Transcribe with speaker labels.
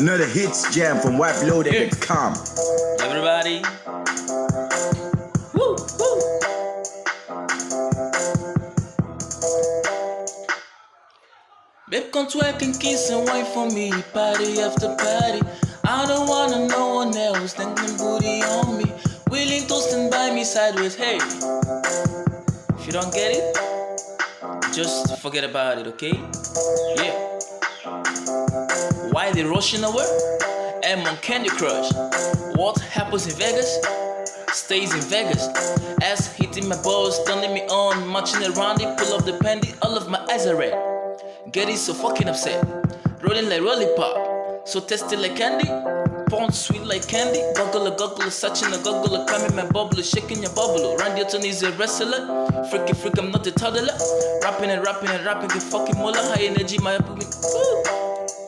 Speaker 1: Another hits jam from Wife
Speaker 2: Everybody. Woo, woo. Babe, come twerk and kiss and wait for me, party after party. I don't wanna know no one else thinking booty on me. Willing to stand by me sideways, hey. If you don't get it, just forget about it, okay? Yeah. Why they rushing away? I'm on Candy Crush. What happens in Vegas? Stays in Vegas. Ass hitting my balls, turning me on, marching around it, pull up the panty, all of my eyes are red. Getting so fucking upset. Rolling like lollipop. So tasty like candy. Porn sweet like candy. Goggle a goggle, such in a goggle, climbing my bubble, shaking your bubble. Randy Orton is a wrestler. Freaky freak, I'm not a toddler. Rapping and rapping and rapping, get fucking mola. High energy, my Woo.